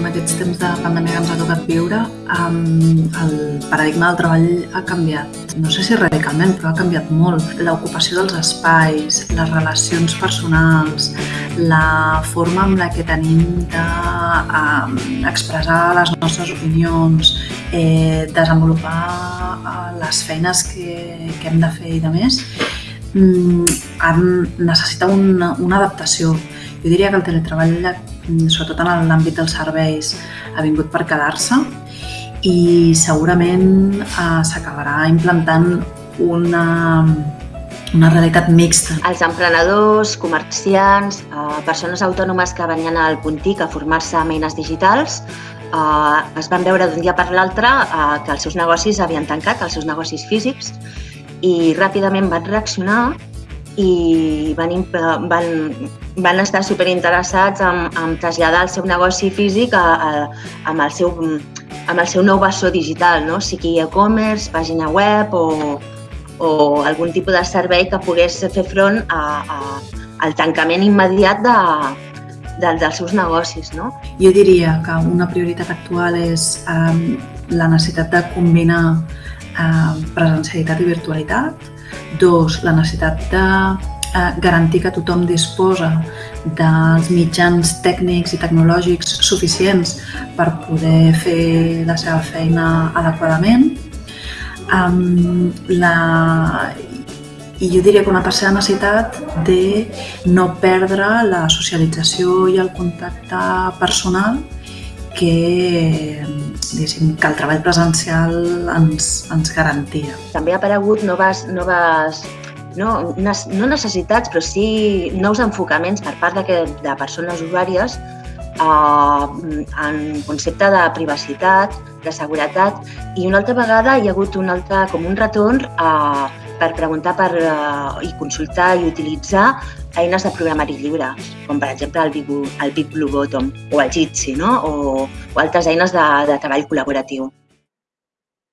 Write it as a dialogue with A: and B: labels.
A: en aquests temps de pandèmia que ens ha tocat viure, el paradigma del treball ha canviat. No sé si radicalment, però ha canviat molt. L'ocupació dels espais, les relacions personals, la forma amb la que tenim d'expressar les nostres opinions, eh, desenvolupar eh, les feines que, que hem de fer i de més, mm, necessita una, una adaptació. Jo diria que el teletreball, sobretot en l'àmbit dels serveis, ha vingut per quedar-se i segurament eh, s'acabarà implantant una, una realitat mixta.
B: Els emprenedors, comerciants, eh, persones autònomes que venien al Puntic a formar-se amb eines digitals eh, es van veure d'un dia per l'altre eh, que els seus negocis havien tancat, els seus negocis físics, i ràpidament van reaccionar i van, van, van estar superinteressats en, en traslladar el seu negoci físic a, a, amb, el seu, amb el seu nou bessó digital, no? sigui e-commerce, pàgina web o, o algun tipus de servei que pogués fer front a, a, al tancament immediat de, de, dels seus negocis. No?
A: Jo diria que una prioritat actual és eh, la necessitat de combinar eh, presencialitat i virtualitat, Dos, la necessitat de eh, garantir que tothom disposa dels mitjans tècnics i tecnològics suficients per poder fer la seva feina adequadament. Um, la, I jo diria que una tercera necessitat de no perdre la socialització i el contacte personal que, que el treball presencial ens, ens garantia.
B: També ha aparegut noves, noves no, no necessitats, però sí nous enfocaments per part de, de persones usuàries eh, en concepte de privacitat, de seguretat i una altra vegada hi ha hagut un altre, com un retorn eh, per preguntar per, eh, i consultar i utilitzar eines de programari lliure, com per exemple el Big, el Big Blue Bottom o el Jitsi, no? o, o altres eines de, de treball col·laboratiu.